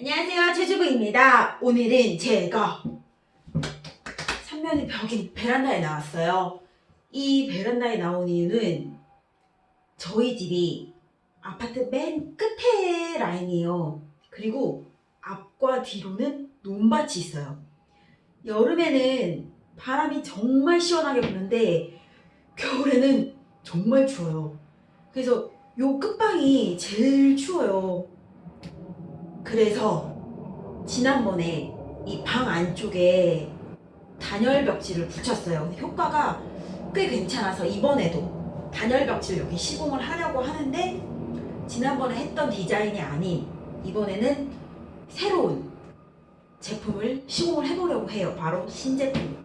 안녕하세요 최주부입니다. 오늘은 제가 삼면의 벽인 베란다에 나왔어요. 이 베란다에 나온 이유는 저희 집이 아파트 맨 끝에 라인이에요. 그리고 앞과 뒤로는 논밭이 있어요. 여름에는 바람이 정말 시원하게 부는데 겨울에는 정말 추워요. 그래서 요 끝방이 제일 추워요 그래서 지난번에 이 방 안쪽에 단열 벽지를 붙였어요. 효과가 꽤 괜찮아서 이번에도 단열 벽지를 여기 시공을 하려고 하는데 지난번에 했던 디자인이 아닌 이번에는 새로운 제품을 시공을 해보려고 해요. 바로 신제품.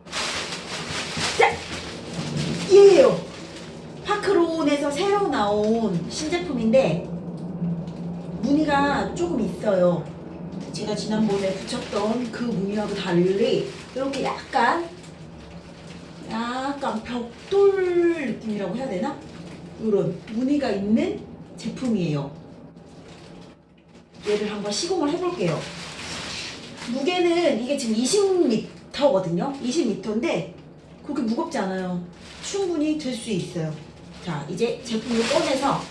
자! 얘예요! 파크론에서 새로 나온 신제품인데 무늬가 조금 있어요. 제가 지난번에 붙였던 그 무늬하고 달리 이렇게 약간 약간 벽돌 느낌이라고 해야 되나? 이런 무늬가 있는 제품이에요. 얘를 한번 시공을 해볼게요. 무게는 이게 지금 20m거든요. 20m인데 그렇게 무겁지 않아요. 충분히 들 수 있어요. 자, 이제 제품을 꺼내서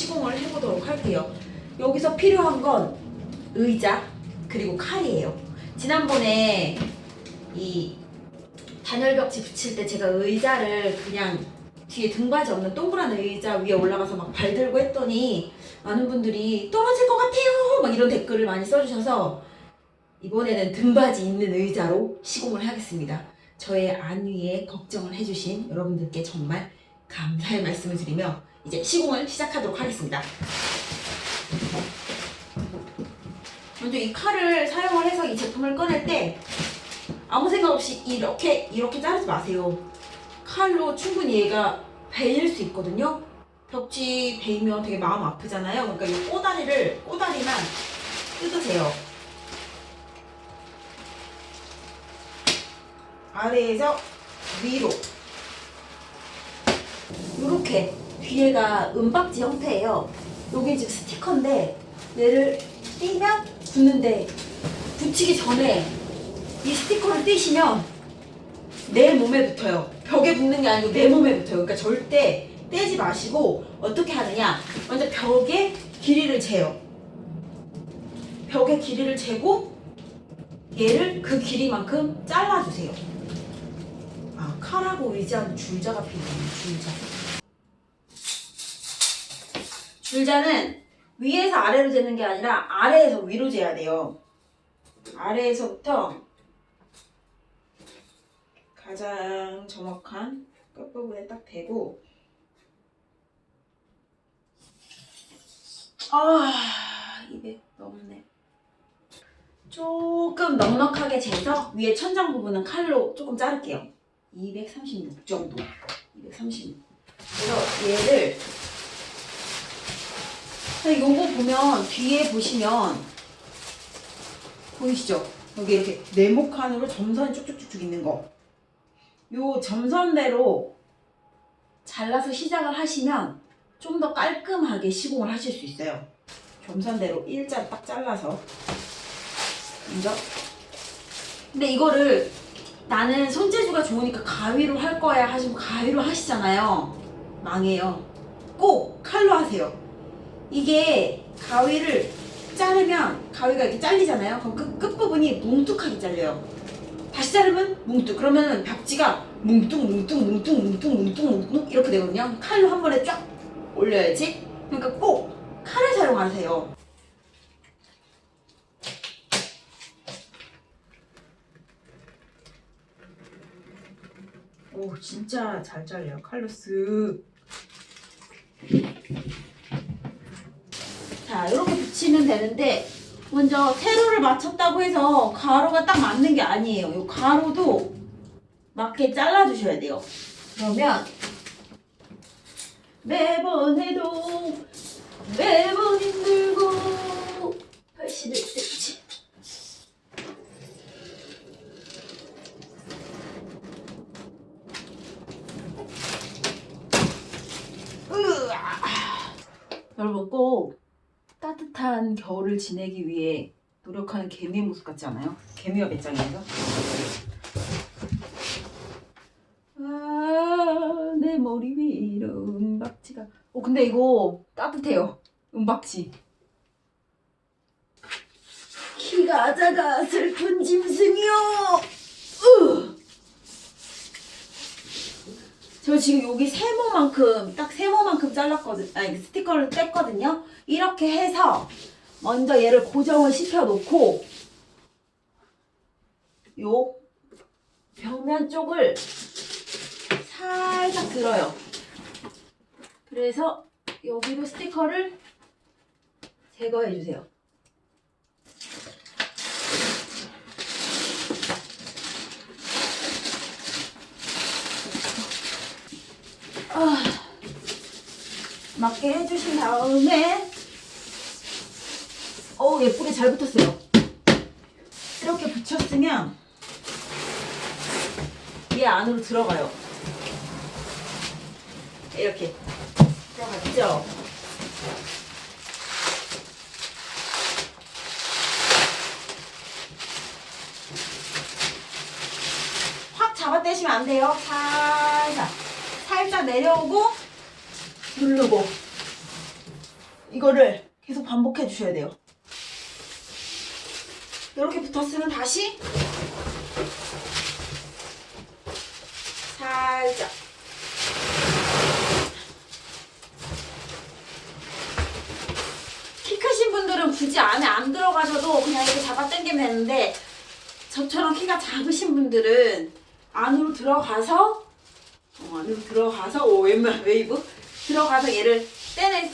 시공을 해보도록 할게요. 여기서 필요한 건 의자 그리고 칼이에요. 지난번에 이 단열벽지 붙일 때 제가 의자를 그냥 뒤에 등받이 없는 동그란 의자 위에 올라가서 막 발들고 했더니 많은 분들이 떨어질 것 같아요 막 이런 댓글을 많이 써주셔서 이번에는 등받이 있는 의자로 시공을 하겠습니다. 저의 안위에 걱정을 해주신 여러분들께 정말 감사의 말씀을 드리며 이제 시공을 시작하도록 하겠습니다. 먼저 이 칼을 사용을 해서 이 제품을 꺼낼 때 아무 생각 없이 이렇게 이렇게 자르지 마세요. 칼로 충분히 얘가 베일 수 있거든요. 벽지 베이면 되게 마음 아프잖아요. 그러니까 이 꼬다리를 꼬다리만 뜯으세요. 아래에서 위로 이렇게 뒤에가 은박지 형태예요. 여기 지금 스티커인데 얘를 띄면 붙는데 붙이기 전에 이 스티커를 띄시면 내 몸에 붙어요. 벽에 붙는 게 아니고 내 몸에 붙어요. 그러니까 절대 떼지 마시고 어떻게 하느냐? 먼저 벽에 길이를 재요. 벽에 길이를 재고 얘를 그 길이만큼 잘라주세요. 아 칼하고 의자는 줄자가 필요해요. 줄자. 줄자는 위에서 아래로 재는 게 아니라 아래에서 위로 재야 돼요. 아래에서부터 가장 정확한 끝부분에 딱 대고. 아 200 넘네. 조금 넉넉하게 재서 위에 천장 부분은 칼로 조금 자를게요. 236 정도. 236 그래서 얘를 요거 보면 뒤에 보시면 보이시죠? 여기 이렇게 네모칸으로 점선이 쭉쭉쭉쭉 있는 거. 요 점선대로 잘라서 시작을 하시면 좀 더 깔끔하게 시공을 하실 수 있어요. 점선대로 일자 딱 잘라서 먼저. 근데 이거를 나는 손재주가 좋으니까 가위로 할 거야 하시고 가위로 하시잖아요. 망해요. 꼭 칼로 하세요. 이게 가위를 자르면 가위가 이렇게 잘리잖아요. 그럼 끝, 끝부분이 뭉툭하게 잘려요. 다시 자르면 뭉툭. 그러면 벽지가 뭉뚱 뭉뚱 뭉뚱 뭉뚱 뭉뚱 뭉뚱 이렇게 되거든요. 칼로 한 번에 쫙 올려야지. 그러니까 꼭 칼을 사용하세요. 오 진짜 잘 잘려요. 칼로 쓱. 붙이면 되는데 먼저 세로를 맞췄다고 해서 가로가 딱 맞는 게 아니에요. 이 가로도 맞게 잘라주셔야 돼요. 그러면 매번 해도 매번 힘들고 81cm 으아. 여러분 꼭 따뜻한 따뜻한 겨울을 지내기 위해 노력하는 개미의 모습 같지 않아요? 개미와 배짱이에서 아, 내 머리 위로 은박지가 어 근데 이거 따뜻해요 은박지 키가 작아 슬픈 짐승이요. 저 지금 여기 세모만큼 딱 세모만큼 잘랐거든. 아니 스티커를 뗐거든요. 이렇게 해서 먼저 얘를 고정을 시켜 놓고 요 벽면 쪽을 살짝 들어요. 그래서 여기도 스티커를 제거해 주세요. 아, 맞게 해주신 다음에 어우 예쁘게 잘 붙었어요. 이렇게 붙였으면 얘 안으로 들어가요. 이렇게. 들어갔죠? 확 잡아떼시면 안 돼요. 살짝. 살짝 내려오고 누르고. 이거를 계속 반복해 주셔야 돼요. 이렇게 붙었으면 다시 살짝 키 크신 분들은 굳이 안에 안 들어가셔도 그냥 이렇게 잡아 당기면 되는데 저처럼 키가 작으신 분들은 안으로 들어가서 어, 안으로 들어가서 오 왼발 웨이브 들어가서 얘를 떼내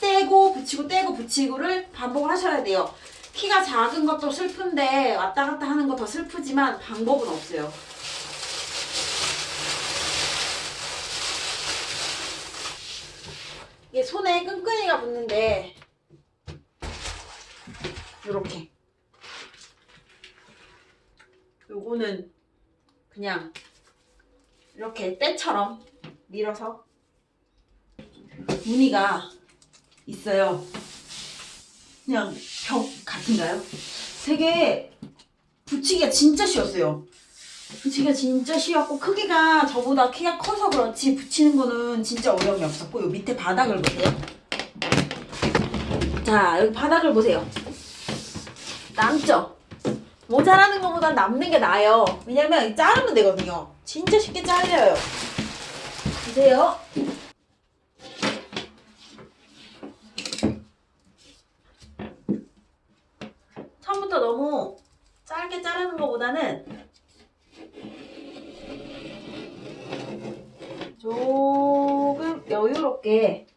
떼고 붙이고 떼고 붙이고를 반복을 하셔야 돼요. 키가 작은 것도 슬픈데 왔다 갔다 하는 거 더 슬프지만 방법은 없어요. 이게 손에 끈끈이가 붙는데 이렇게 요거는 그냥 이렇게 때처럼 밀어서 무늬가 있어요. 그냥 벽 같은가요? 되게 붙이기가 진짜 쉬웠어요. 붙이기가 진짜 쉬웠고 크기가 저보다 키가 커서 그렇지 붙이는 거는 진짜 어려움이 없었고 요 밑에 바닥을 보세요. 자 여기 바닥을 보세요. 남죠? 모자라는 것보다 남는 게 나아요. 왜냐면 자르면 되거든요. 진짜 쉽게 잘려요. 보세요. 처음부터 너무 짧게 자르는 것보다는 조금 여유롭게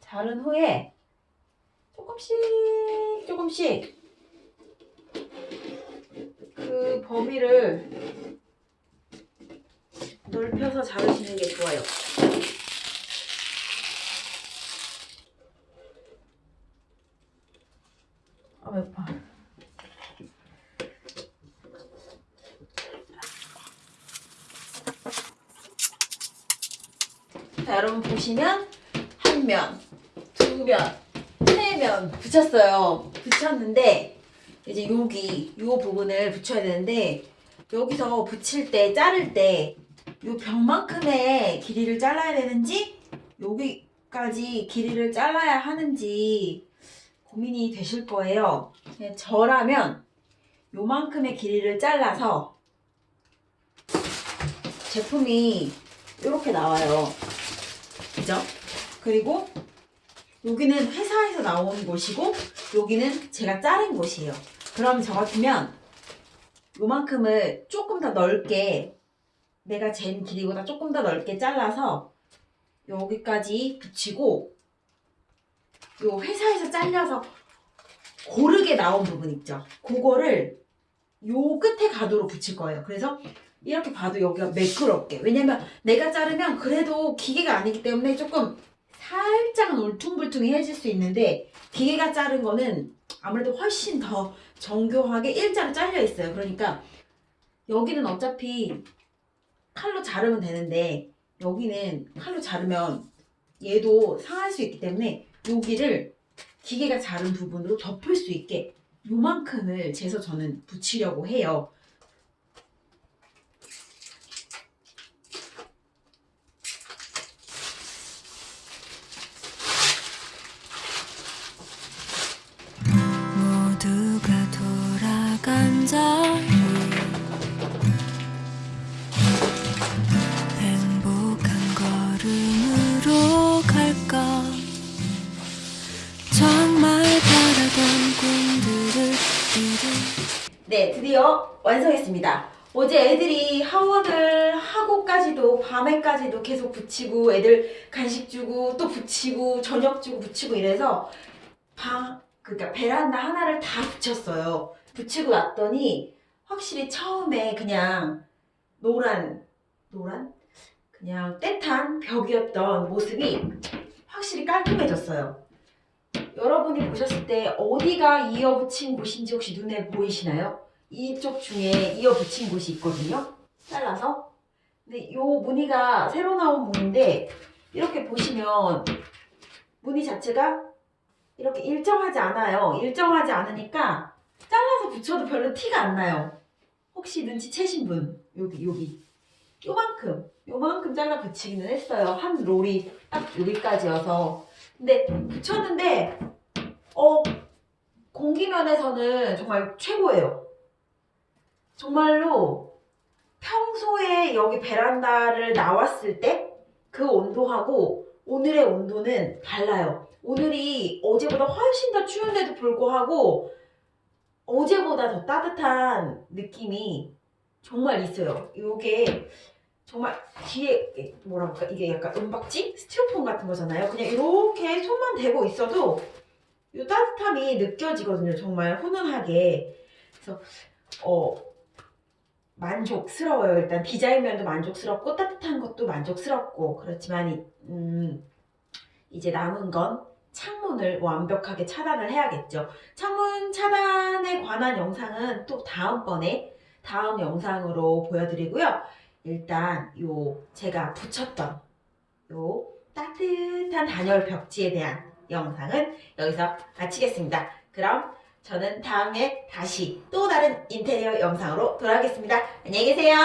자른 후에 조금씩 조금씩 그 범위를 넓혀서 자르시는 게 좋아요. 아, 매파. 자, 여러분 보시면 한 면, 두 면, 세 면 붙였어요. 붙였는데 이제 여기 요 부분을 붙여야 되는데 여기서 붙일 때 자를 때 요 벽만큼의 길이를 잘라야 되는지 여기까지 길이를 잘라야 하는지 고민이 되실 거예요. 네, 저라면 요만큼의 길이를 잘라서 제품이 이렇게 나와요. 그죠? 그리고 여기는 회사에서 나온 곳이고 여기는 제가 자른 곳이에요. 그럼 저 같으면 요만큼을 조금 더 넓게 내가 잰 길이보다 조금 더 넓게 잘라서 여기까지 붙이고 요 회사에서 잘려서 고르게 나온 부분 있죠. 그거를 요 끝에 가도록 붙일 거예요. 그래서 이렇게 봐도 여기가 매끄럽게. 왜냐면 내가 자르면 그래도 기계가 아니기 때문에 조금 살짝은 울퉁불퉁해질 수 있는데 기계가 자른 거는 아무래도 훨씬 더 정교하게 일자로 잘려 있어요. 그러니까 여기는 어차피 칼로 자르면 되는데 여기는 칼로 자르면 얘도 상할 수 있기 때문에 여기를 기계가 자른 부분으로 덮을 수 있게 요만큼을 재서 저는 붙이려고 해요. 완성했습니다. 어제 애들이 하원을 하고까지도 밤에까지도 계속 붙이고 애들 간식 주고 또 붙이고 저녁 주고 붙이고 이래서 방 그러니까 베란다 하나를 다 붙였어요. 붙이고 났더니 확실히 처음에 그냥 노란 노란 그냥 떼탄 벽이었던 모습이 확실히 깔끔해졌어요. 여러분이 보셨을 때 어디가 이어붙인 곳인지 혹시 눈에 보이시나요? 이쪽 중에 이어 붙인 곳이 있거든요. 잘라서. 근데 요 무늬가 새로 나온 무늬인데 이렇게 보시면 무늬 자체가 이렇게 일정하지 않아요. 일정하지 않으니까 잘라서 붙여도 별로 티가 안 나요. 혹시 눈치채신 분 여기 여기 요만큼 요만큼 잘라 붙이기는 했어요. 한 롤이 딱 여기까지여서 근데 붙였는데 어 공기면에서는 정말 최고예요. 정말로 평소에 여기 베란다를 나왔을 때 그 온도하고 오늘의 온도는 달라요. 오늘이 어제보다 훨씬 더 추운데도 불구하고 어제보다 더 따뜻한 느낌이 정말 있어요. 이게 정말 뒤에 그럴까 이게 약간 은박지 스티로폼 같은 거잖아요. 그냥 이렇게 손만 대고 있어도 이 따뜻함이 느껴지거든요. 정말 훈훈하게. 그래서 어 만족스러워요. 일단 디자인 면도 만족스럽고 따뜻한 것도 만족스럽고 그렇지만 이- 음, 이제 남은 건 창문을 완벽하게 차단을 해야겠죠. 창문 차단에 관한 영상은 또 다음번에 다음 영상으로 보여드리고요. 일단 요 제가 붙였던 요 따뜻한 단열 벽지에 대한 영상은 여기서 마치겠습니다. 그럼 저는 다음에 다시 또 다른 인테리어 영상으로 돌아오겠습니다. 안녕히 계세요.